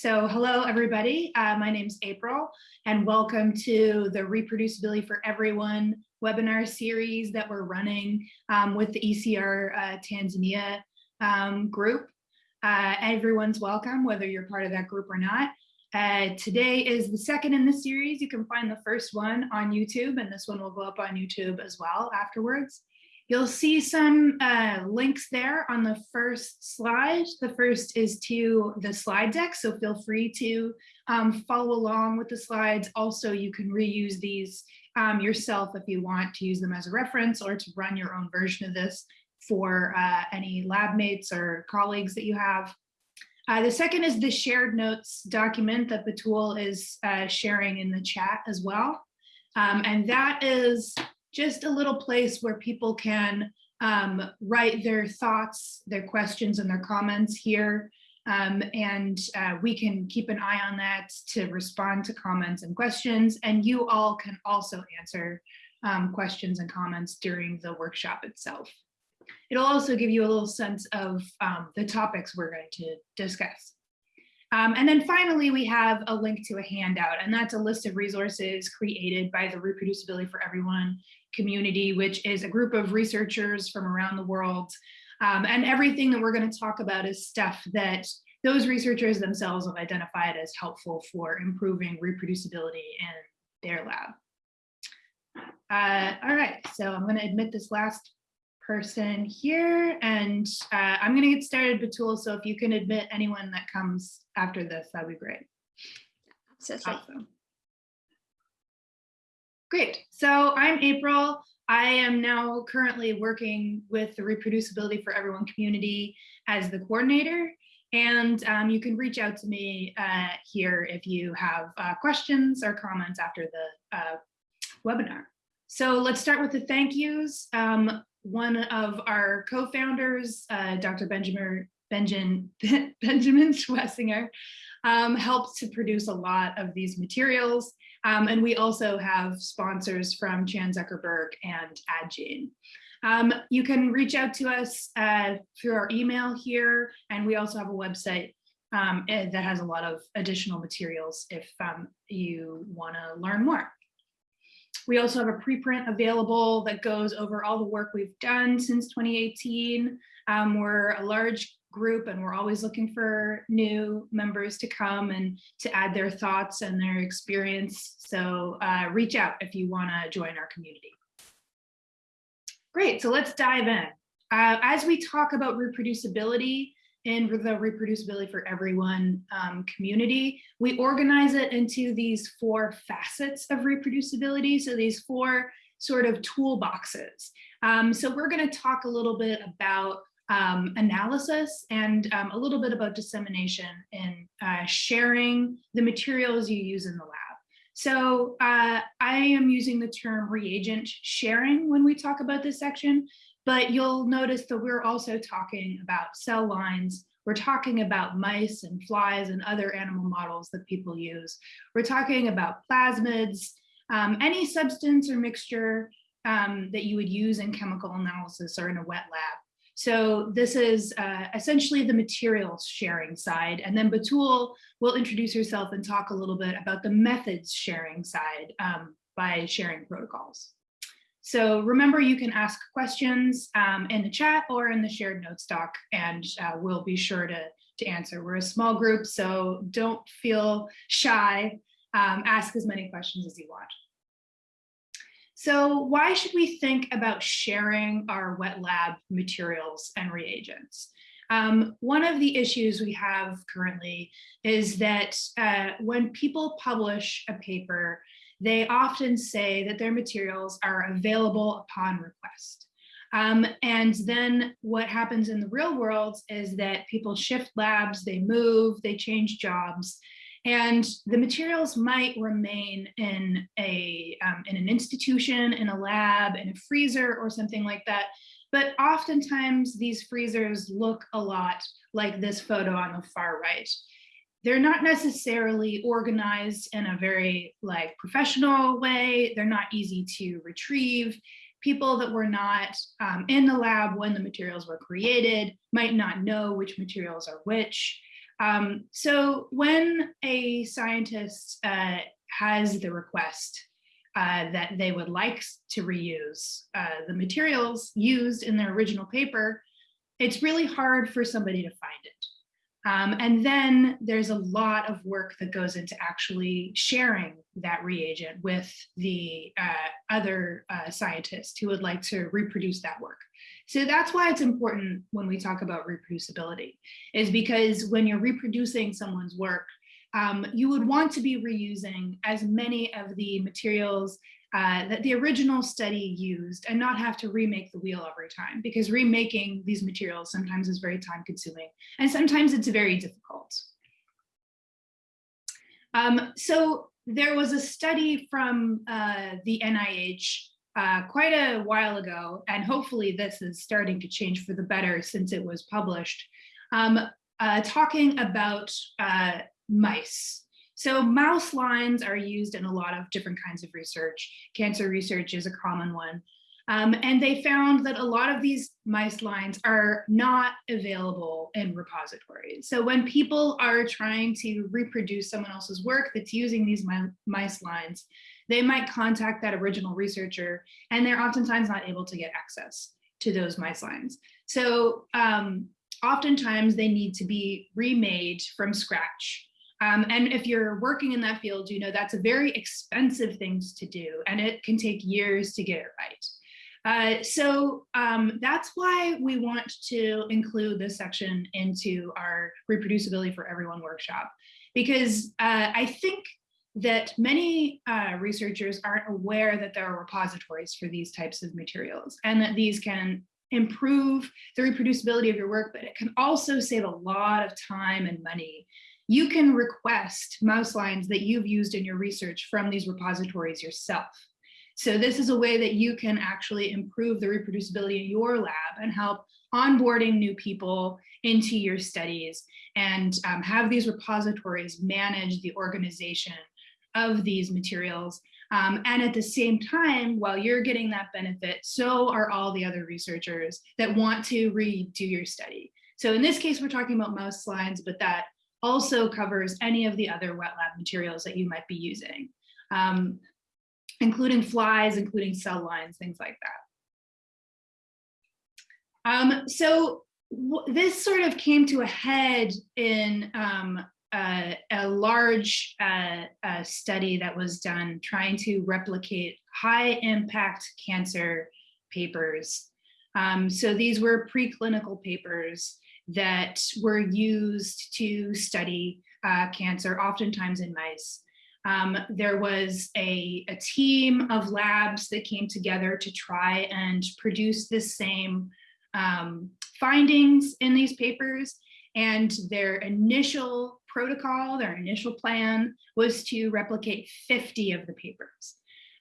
So hello, everybody. Uh, my name's April, and welcome to the Reproducibility for Everyone webinar series that we're running um, with the ECR uh, Tanzania um, group. Uh, everyone's welcome, whether you're part of that group or not. Uh, today is the second in the series. You can find the first one on YouTube, and this one will go up on YouTube as well afterwards. You'll see some uh, links there on the first slide. The first is to the slide deck, so feel free to um, follow along with the slides. Also, you can reuse these um, yourself if you want to use them as a reference or to run your own version of this for uh, any lab mates or colleagues that you have. Uh, the second is the shared notes document that Batool is uh, sharing in the chat as well. Um, and that is just a little place where people can um, write their thoughts, their questions and their comments here. Um, and uh, we can keep an eye on that to respond to comments and questions. And you all can also answer um, questions and comments during the workshop itself. It'll also give you a little sense of um, the topics we're going to discuss. Um, and then finally, we have a link to a handout, and that's a list of resources created by the Reproducibility for Everyone community, which is a group of researchers from around the world. Um, and everything that we're going to talk about is stuff that those researchers themselves have identified as helpful for improving reproducibility in their lab. Uh, all right, so I'm going to admit this last person here and uh, I'm going to get started, Batool. So if you can admit anyone that comes after this, that'd be great. Absolutely. Awesome. Great. So I'm April. I am now currently working with the Reproducibility for Everyone community as the coordinator. And um, you can reach out to me uh, here if you have uh, questions or comments after the uh, webinar. So let's start with the thank yous. Um, one of our co-founders, uh, Dr. Benjamin, Benjamin, Benjamin Schwessinger, um, helped to produce a lot of these materials. Um, and we also have sponsors from Chan Zuckerberg and Addgene. Um, you can reach out to us uh, through our email here, and we also have a website um, eh, that has a lot of additional materials if um, you want to learn more. We also have a preprint available that goes over all the work we've done since 2018. Um, we're a large group and we're always looking for new members to come and to add their thoughts and their experience. So uh, reach out if you want to join our community. Great, so let's dive in. Uh, as we talk about reproducibility in the Reproducibility for Everyone um, community, we organize it into these four facets of reproducibility. So these four sort of toolboxes. Um, so we're going to talk a little bit about um, analysis and um, a little bit about dissemination and uh, sharing the materials you use in the lab. So uh, I am using the term reagent sharing when we talk about this section, but you'll notice that we're also talking about cell lines. We're talking about mice and flies and other animal models that people use. We're talking about plasmids, um, any substance or mixture um, that you would use in chemical analysis or in a wet lab. So this is uh, essentially the materials sharing side. And then Batool will introduce herself and talk a little bit about the methods sharing side um, by sharing protocols. So remember, you can ask questions um, in the chat or in the shared notes doc, and uh, we'll be sure to, to answer. We're a small group, so don't feel shy. Um, ask as many questions as you want. So why should we think about sharing our wet lab materials and reagents? Um, one of the issues we have currently is that uh, when people publish a paper, they often say that their materials are available upon request. Um, and then what happens in the real world is that people shift labs, they move, they change jobs, and the materials might remain in a um, in an institution, in a lab, in a freezer or something like that. But oftentimes these freezers look a lot like this photo on the far right. They're not necessarily organized in a very like professional way. They're not easy to retrieve. People that were not um, in the lab when the materials were created might not know which materials are which. Um, so when a scientist uh, has the request uh, that they would like to reuse uh, the materials used in their original paper, it's really hard for somebody to find it. Um, and then there's a lot of work that goes into actually sharing that reagent with the uh, other uh, scientists who would like to reproduce that work. So that's why it's important when we talk about reproducibility, is because when you're reproducing someone's work, um, you would want to be reusing as many of the materials uh, that the original study used and not have to remake the wheel every time because remaking these materials sometimes is very time consuming and sometimes it's very difficult. Um, so there was a study from uh, the NIH uh, quite a while ago, and hopefully this is starting to change for the better since it was published, um, uh, talking about uh, mice so mouse lines are used in a lot of different kinds of research. Cancer research is a common one. Um, and they found that a lot of these mice lines are not available in repositories. So when people are trying to reproduce someone else's work that's using these mice lines, they might contact that original researcher and they're oftentimes not able to get access to those mice lines. So um, oftentimes they need to be remade from scratch um, and if you're working in that field, you know that's a very expensive thing to do, and it can take years to get it right. Uh, so um, that's why we want to include this section into our reproducibility for everyone workshop, because uh, I think that many uh, researchers aren't aware that there are repositories for these types of materials and that these can improve the reproducibility of your work, but it can also save a lot of time and money you can request mouse lines that you've used in your research from these repositories yourself. So this is a way that you can actually improve the reproducibility in your lab and help onboarding new people into your studies and um, have these repositories manage the organization of these materials. Um, and at the same time, while you're getting that benefit, so are all the other researchers that want to redo your study. So in this case, we're talking about mouse lines, but that also covers any of the other wet lab materials that you might be using, um, including flies, including cell lines, things like that. Um, so this sort of came to a head in um, a, a, large uh, uh, study that was done trying to replicate high impact cancer papers. Um, so these were preclinical papers that were used to study uh, cancer, oftentimes in mice. Um, there was a, a, team of labs that came together to try and produce the same um, findings in these papers. And their initial protocol, their initial plan was to replicate 50 of the papers.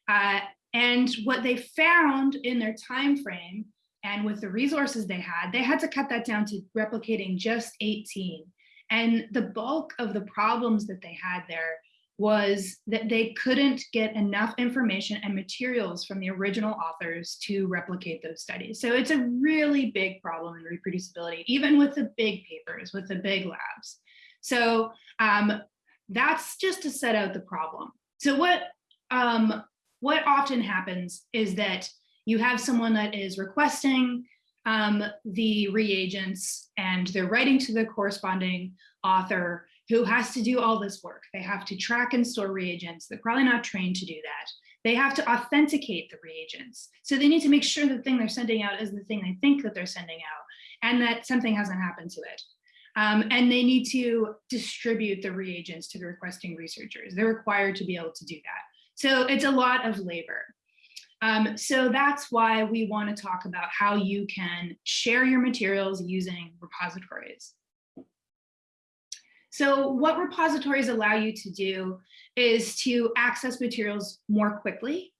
Uh, and what they found in their time frame and with the resources they had, they had to cut that down to replicating just 18. And the bulk of the problems that they had there was that they couldn't get enough information and materials from the original authors to replicate those studies. So it's a really big problem in reproducibility, even with the big papers, with the big labs. So um, that's just to set out the problem. So what, um, what often happens is that you have someone that is requesting um, the reagents and they're writing to the corresponding author who has to do all this work. They have to track and store reagents. They're probably not trained to do that. They have to authenticate the reagents. So they need to make sure the thing they're sending out is the thing they think that they're sending out and that something hasn't happened to it. Um, and they need to distribute the reagents to the requesting researchers. They're required to be able to do that. So it's a lot of labor. Um, so that's why we want to talk about how you can share your materials using repositories. So what repositories allow you to do is to access materials more quickly,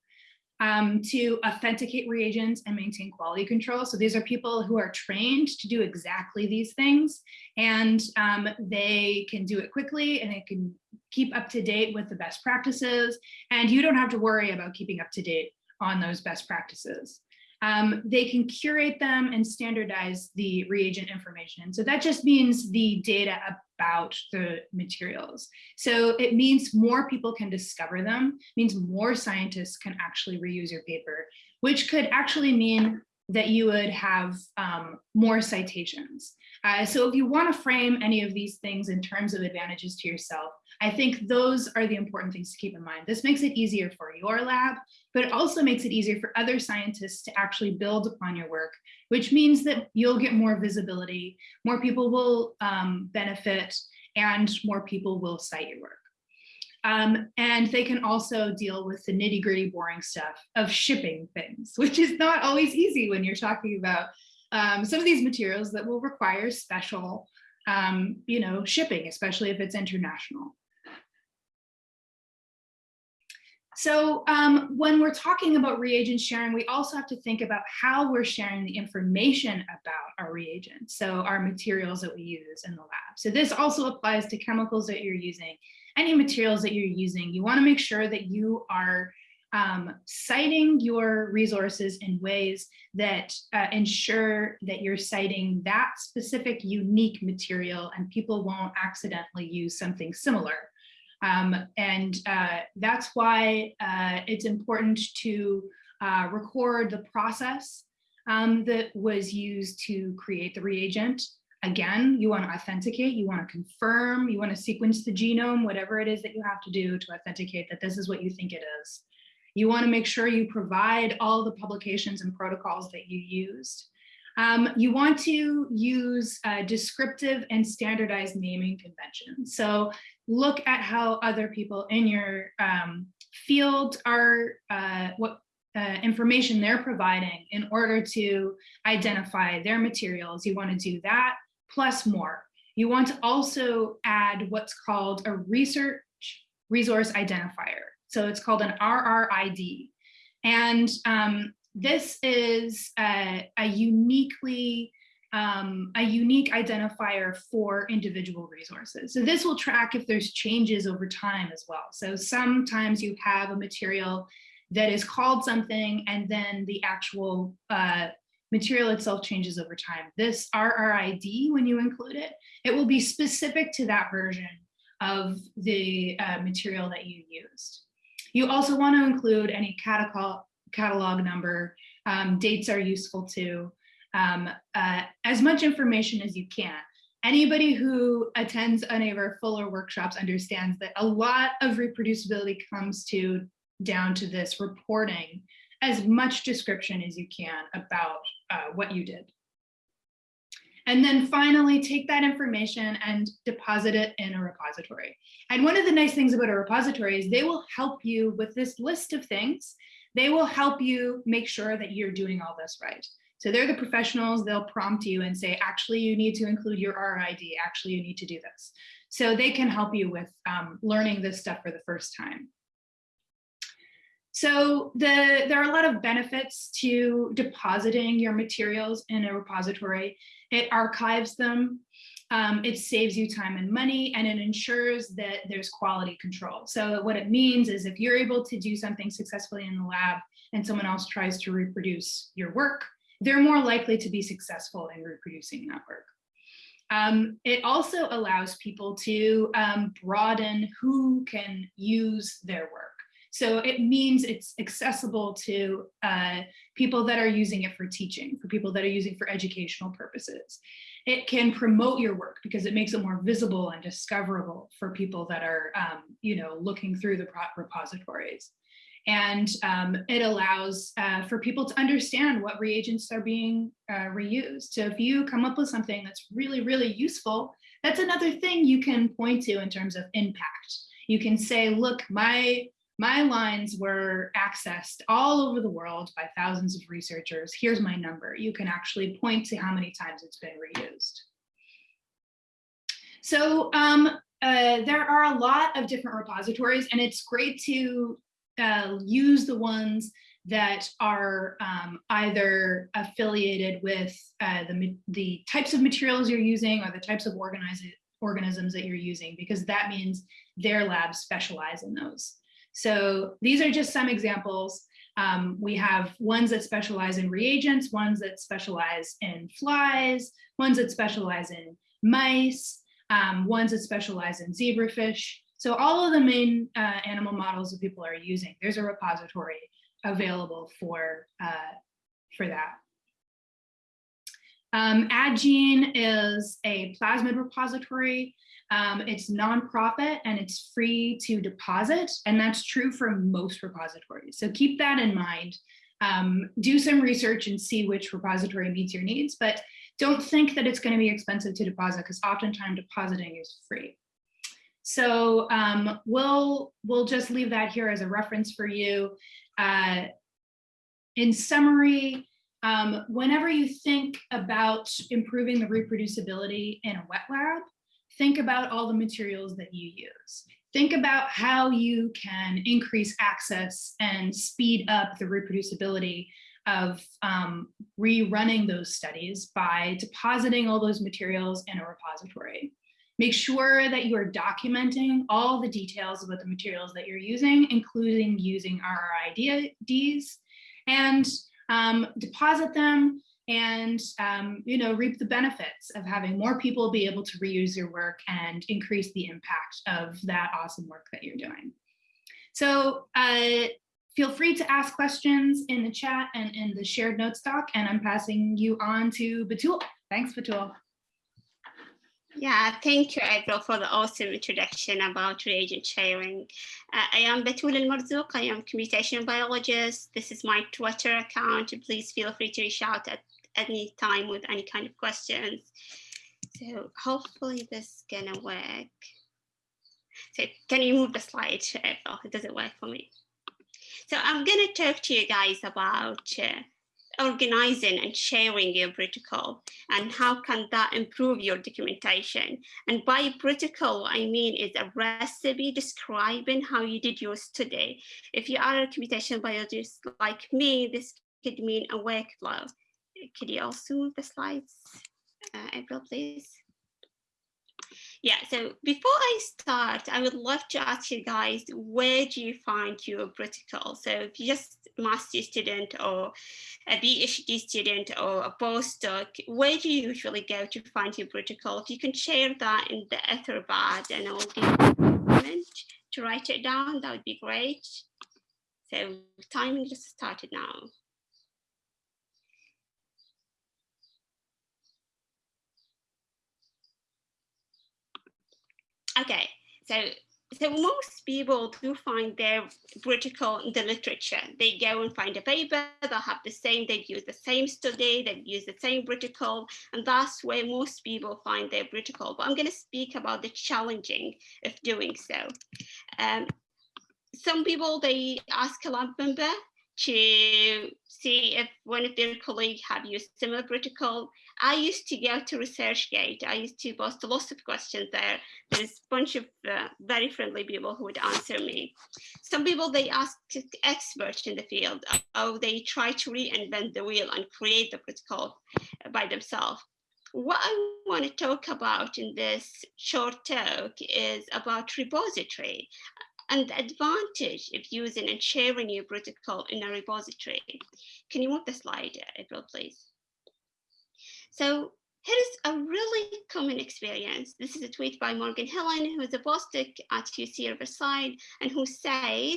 um, to authenticate reagents and maintain quality control. So these are people who are trained to do exactly these things and um, they can do it quickly and they can keep up to date with the best practices and you don't have to worry about keeping up to date on those best practices. Um, they can curate them and standardize the reagent information. So that just means the data about the materials. So it means more people can discover them, means more scientists can actually reuse your paper, which could actually mean that you would have um, more citations. Uh, so if you want to frame any of these things in terms of advantages to yourself, I think those are the important things to keep in mind. This makes it easier for your lab, but it also makes it easier for other scientists to actually build upon your work, which means that you'll get more visibility, more people will um, benefit, and more people will cite your work. Um, and they can also deal with the nitty gritty boring stuff of shipping things, which is not always easy when you're talking about um, some of these materials that will require special, um, you know, shipping, especially if it's international. So um, when we're talking about reagent sharing, we also have to think about how we're sharing the information about our reagents, so our materials that we use in the lab. So this also applies to chemicals that you're using, any materials that you're using. You wanna make sure that you are um, citing your resources in ways that uh, ensure that you're citing that specific unique material and people won't accidentally use something similar. Um, and uh, that's why uh, it's important to uh, record the process um, that was used to create the reagent. Again, you want to authenticate, you want to confirm, you want to sequence the genome, whatever it is that you have to do to authenticate that this is what you think it is. You want to make sure you provide all the publications and protocols that you used. Um, you want to use uh, descriptive and standardized naming conventions. So look at how other people in your um, field are, uh, what uh, information they're providing in order to identify their materials. You want to do that plus more. You want to also add what's called a research resource identifier. So it's called an RRID. And um, this is a, a uniquely um, a unique identifier for individual resources. So this will track if there's changes over time as well. So sometimes you have a material that is called something and then the actual uh, material itself changes over time. This RRID, when you include it, it will be specific to that version of the uh, material that you used. You also want to include any catalog, catalog number. Um, dates are useful too um, uh, as much information as you can. Anybody who attends any of our fuller workshops understands that a lot of reproducibility comes to down to this reporting as much description as you can about uh, what you did. And then finally, take that information and deposit it in a repository. And one of the nice things about a repository is they will help you with this list of things. They will help you make sure that you're doing all this right. So they're the professionals, they'll prompt you and say, actually, you need to include your RID, actually, you need to do this. So they can help you with um, learning this stuff for the first time. So the, there are a lot of benefits to depositing your materials in a repository. It archives them, um, it saves you time and money, and it ensures that there's quality control. So what it means is if you're able to do something successfully in the lab and someone else tries to reproduce your work, they're more likely to be successful in reproducing that work. Um, it also allows people to um, broaden who can use their work. So it means it's accessible to uh, people that are using it for teaching, for people that are using for educational purposes. It can promote your work because it makes it more visible and discoverable for people that are, um, you know, looking through the repositories and um, it allows uh, for people to understand what reagents are being uh, reused. So if you come up with something that's really, really useful, that's another thing you can point to in terms of impact. You can say, look, my, my lines were accessed all over the world by thousands of researchers. Here's my number. You can actually point to how many times it's been reused. So um, uh, there are a lot of different repositories and it's great to uh, use the ones that are um, either affiliated with uh, the, the types of materials you're using or the types of organisms that you're using, because that means their labs specialize in those. So these are just some examples. Um, we have ones that specialize in reagents, ones that specialize in flies, ones that specialize in mice, um, ones that specialize in zebrafish. So all of the main uh, animal models that people are using, there's a repository available for, uh, for that. Um, Addgene is a plasmid repository. Um, it's nonprofit and it's free to deposit, and that's true for most repositories. So keep that in mind. Um, do some research and see which repository meets your needs, but don't think that it's going to be expensive to deposit because oftentimes depositing is free. So um, we'll, we'll just leave that here as a reference for you. Uh, in summary, um, whenever you think about improving the reproducibility in a wet lab, think about all the materials that you use. Think about how you can increase access and speed up the reproducibility of um, rerunning those studies by depositing all those materials in a repository. Make sure that you are documenting all the details about the materials that you're using, including using RRIDs, and um, deposit them and um, you know reap the benefits of having more people be able to reuse your work and increase the impact of that awesome work that you're doing. So uh, feel free to ask questions in the chat and in the shared notes doc, and I'm passing you on to Batool. Thanks, Batool. Yeah, thank you, April, for the awesome introduction about reagent sharing. Uh, I am Batool Almarzouq. I am computational biologist. This is my Twitter account. Please feel free to reach out at any time with any kind of questions. So hopefully this is gonna work. So can you move the slide, April? It doesn't work for me. So I'm gonna talk to you guys about uh, organizing and sharing your protocol and how can that improve your documentation. And by protocol, I mean is a recipe describing how you did your study. If you are a computation biologist like me, this could mean a workflow. Could you also move the slides, uh, April, please? Yeah, so before I start, I would love to ask you guys, where do you find your protocol? So if you're just a master student or a PhD student or a postdoc, where do you usually go to find your protocol? If you can share that in the Etherpad and I'll give you a moment to write it down, that would be great. So timing just started now. Okay, so so most people do find their protocol in the literature. They go and find a paper, they'll have the same, they use the same study, they use the same protocol, and that's where most people find their protocol. But I'm going to speak about the challenging of doing so. Um, some people, they ask a lab member to see if one of their colleagues have used similar protocol. I used to go to ResearchGate. I used to post lots of questions there. There's a bunch of uh, very friendly people who would answer me. Some people, they ask experts in the field, oh, they try to reinvent the wheel and create the protocol by themselves. What I want to talk about in this short talk is about repository and the advantage of using and sharing your protocol in a repository. Can you move the slide, April, please? So here's a really common experience. This is a tweet by Morgan Hillen, who is a postdoc at UC Riverside, and who said,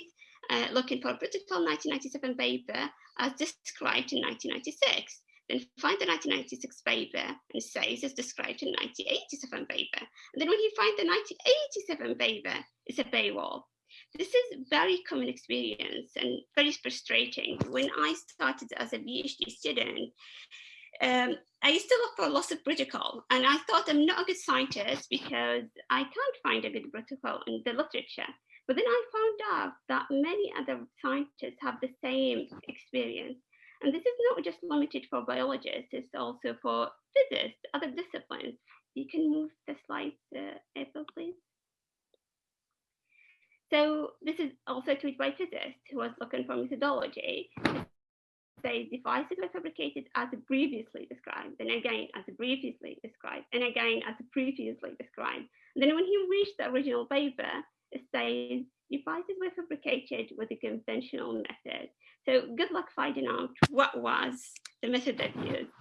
uh, looking for a protocol 1997 paper as described in 1996 then find the 1996 paper and says it's described in 1987 paper. And then when you find the 1987 paper, it's a paywall. This is very common experience and very frustrating. When I started as a PhD student, um, I used to look for lots of protocol and I thought I'm not a good scientist because I can't find a good protocol in the literature. But then I found out that many other scientists have the same experience. And this is not just limited for biologists, it's also for physicists, other disciplines. You can move the slides, uh, April, please. So this is also a tweet by physicist who was looking for methodology. Say devices were fabricated as previously described, and again as previously described, and again as previously described. And then when he reached the original paper, it says devices were fabricated with a conventional method. So good luck finding out what was the method that used.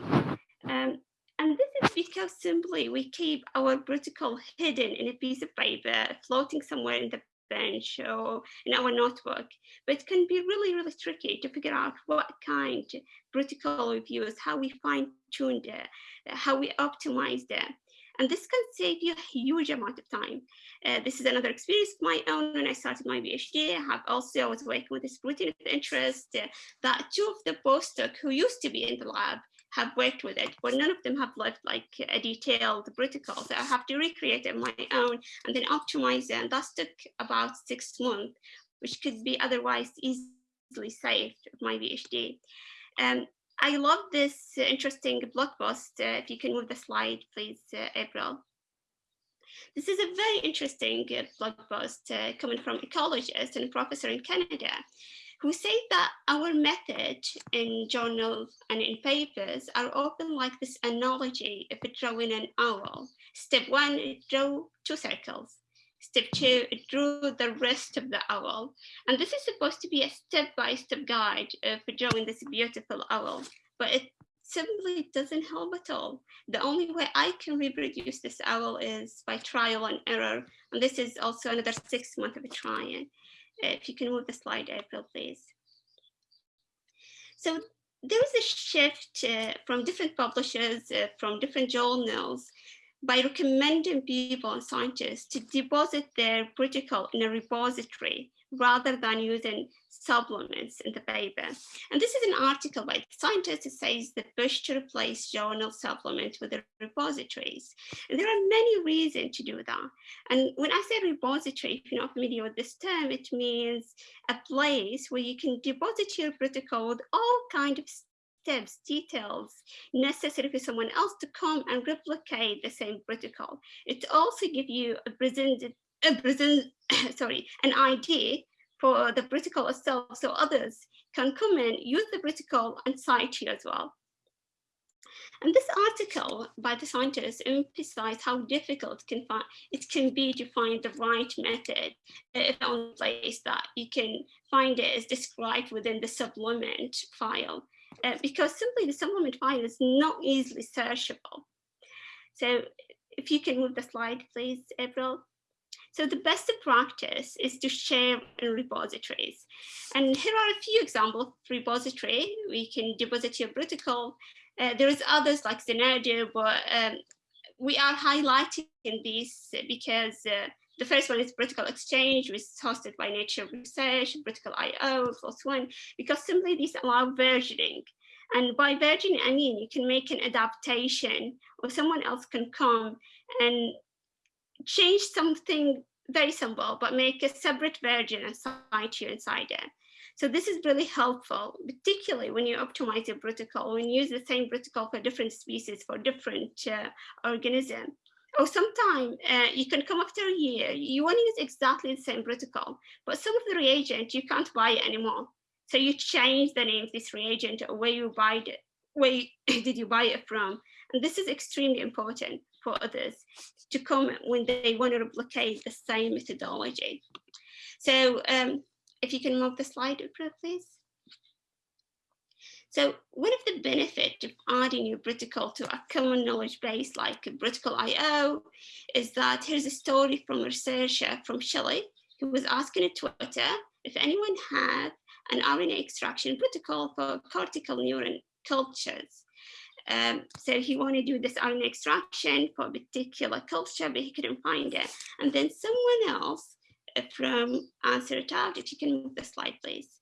Um, and this is because simply we keep our protocol hidden in a piece of paper, floating somewhere in the bench or in our notebook. But it can be really, really tricky to figure out what kind of protocol used, how we fine tuned it, how we optimized it. And this can save you a huge amount of time. Uh, this is another experience of my own when I started my PhD. I have also, I was working with this protein of interest uh, that two of the postdoc who used to be in the lab have worked with it, but none of them have left like a detailed protocol. So I have to recreate it my own and then optimize it. And that took about six months, which could be otherwise easily saved of my PhD. Um, I love this interesting blog post. Uh, if you can move the slide, please, uh, April. This is a very interesting blog post uh, coming from ecologist and professor in Canada who say that our method in journals and in papers are often like this analogy of drawing an owl. Step one, draw two circles. Step two, draw the rest of the owl. And this is supposed to be a step-by-step -step guide for drawing this beautiful owl, but it simply doesn't help at all. The only way I can reproduce this owl is by trial and error. And this is also another six months of trying. If you can move the slide, April, please. So there was a shift uh, from different publishers, uh, from different journals, by recommending people and scientists to deposit their protocol in a repository rather than using supplements in the paper. And this is an article by scientists says the push to replace journal supplements with the repositories. And there are many reasons to do that. And when I say repository, if you're not familiar with this term, it means a place where you can deposit your protocol with all kind of steps, details necessary for someone else to come and replicate the same protocol. It also gives you a present, a present, sorry, an idea for the protocol itself so others can come in, use the protocol and cite you as well. And this article by the scientists emphasized how difficult can find, it can be to find the right method if on place that you can find it is described within the supplement file uh, because simply the supplement file is not easily searchable. So if you can move the slide, please, April. So the best practice is to share in repositories. And here are a few examples repository. We can deposit your protocol. Uh, there's others like Zenodo, but um, we are highlighting these because uh, the first one is Protocol Exchange, which is hosted by Nature Research, Protocol IO, PLOS ONE, because simply these allow versioning. And by versioning, I mean you can make an adaptation or someone else can come and change something very simple, but make a separate version and cite you inside it. So this is really helpful, particularly when you optimize your protocol, you use the same protocol for different species, for different uh, organisms or sometime uh, you can come after a year, you want to use exactly the same protocol, but some of the reagent, you can't buy anymore. So you change the name of this reagent or where you buy it, where did you buy it from? And this is extremely important for others to come when they want to replicate the same methodology. So um, if you can move the slide, up, please. So one of the benefits of adding your protocol to a common knowledge base like Protocol IO is that here's a story from a researcher from Chile who was asking on Twitter if anyone had an RNA extraction protocol for cortical neuron cultures. Um, so he wanted to do this RNA extraction for a particular culture, but he couldn't find it. And then someone else from Answer Talk, if you can move the slide, please.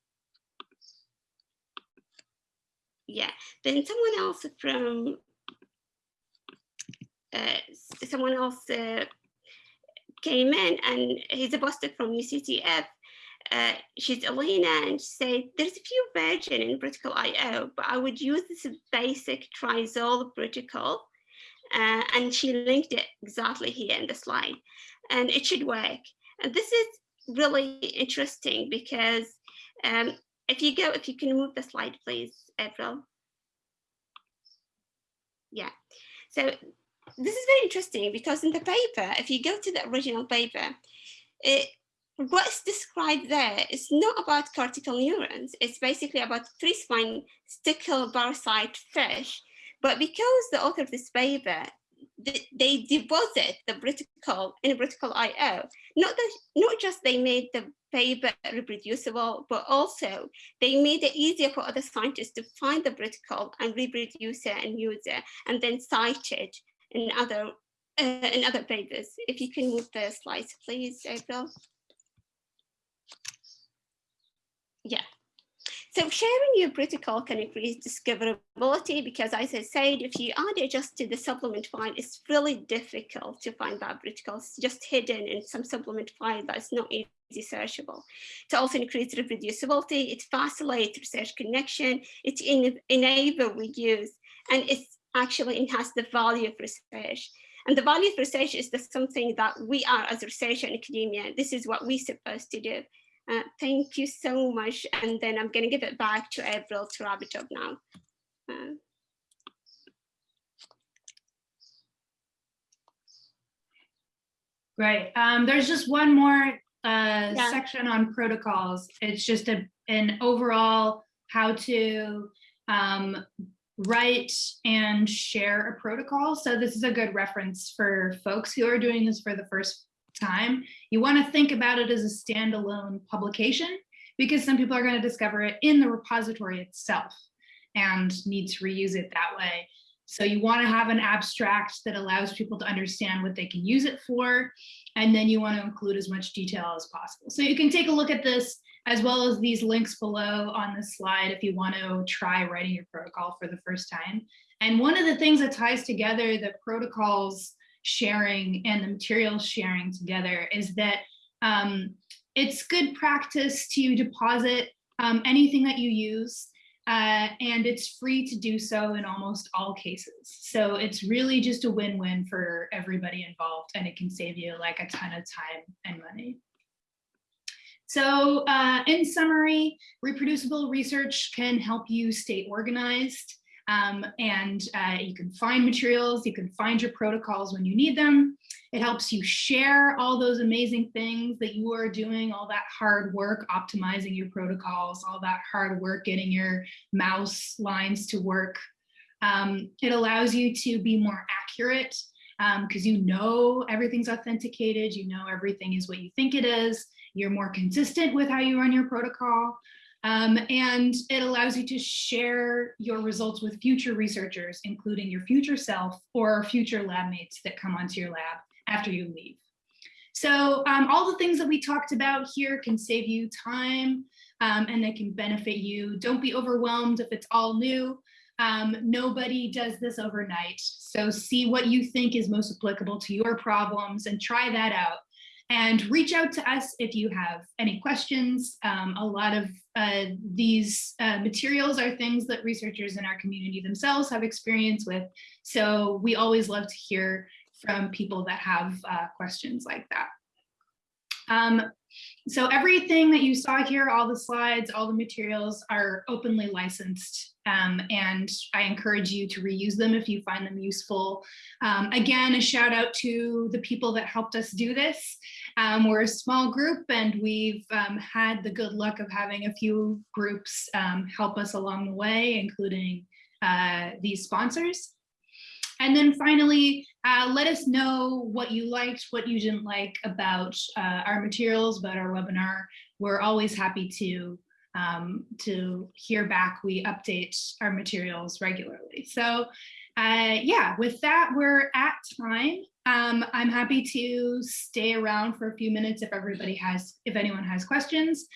yeah, then someone else from uh, someone else uh, came in and he's a postdoc from UCSF. She's Elena and she said, there's a few version in protocol IO, but I would use this basic trizol protocol. Uh, and she linked it exactly here in the slide and it should work. And this is really interesting because um, if you go, if you can move the slide, please, April. Yeah, so this is very interesting because in the paper, if you go to the original paper, it, what's described there is not about cortical neurons. It's basically about three spine stickle parasite fish But because the author of this paper, they deposit the protocol in a protocol IO, not, that, not just they made the paper reproducible, but also they made it easier for other scientists to find the protocol and reproduce it and use it, and then cite it in other uh, in other papers. If you can move the slides, please, April. Yeah. So sharing your protocol can increase discoverability because as I said, if you add it just to the supplement file, it's really difficult to find that protocol. It's just hidden in some supplement file that's not easy searchable. To also increase reproducibility, it facilitates research connection, it en enable reuse, and it actually enhance the value of research. And the value of research is the something that we are as researcher in academia, this is what we're supposed to do. Uh, thank you so much. And then I'm going to give it back to April to wrap it up now. Uh, Right. Um, there's just one more uh, yeah. section on protocols. It's just a, an overall how to um, write and share a protocol. So this is a good reference for folks who are doing this for the first time, you want to think about it as a standalone publication because some people are going to discover it in the repository itself and need to reuse it that way. So you want to have an abstract that allows people to understand what they can use it for, and then you want to include as much detail as possible. So you can take a look at this as well as these links below on the slide if you want to try writing your protocol for the first time. And one of the things that ties together the protocols sharing and the materials sharing together is that um, it's good practice to deposit um, anything that you use uh, and it's free to do so in almost all cases. So it's really just a win-win for everybody involved and it can save you like a ton of time and money. So uh, in summary, reproducible research can help you stay organized um, and uh, you can find materials, you can find your protocols when you need them. It helps you share all those amazing things that you are doing, all that hard work optimizing your protocols, all that hard work getting your mouse lines to work. Um, it allows you to be more accurate because um, you know everything's authenticated, you know everything is what you think it is, you're more consistent with how you run your protocol. Um, and it allows you to share your results with future researchers, including your future self or future lab mates that come onto your lab after you leave. So um, all the things that we talked about here can save you time um, and they can benefit you. Don't be overwhelmed if it's all new. Um, nobody does this overnight. So see what you think is most applicable to your problems and try that out and reach out to us if you have any questions. Um, a lot of uh, these uh, materials are things that researchers in our community themselves have experience with. So we always love to hear from people that have uh, questions like that. Um, so everything that you saw here, all the slides, all the materials are openly licensed um, and I encourage you to reuse them if you find them useful. Um, again, a shout out to the people that helped us do this. Um, we're a small group and we've um, had the good luck of having a few groups um, help us along the way, including uh, these sponsors. And then finally, uh, let us know what you liked, what you didn't like about uh, our materials, about our webinar. We're always happy to um, to hear back. We update our materials regularly. So uh, yeah, with that, we're at time. Um, I'm happy to stay around for a few minutes if everybody has, if anyone has questions.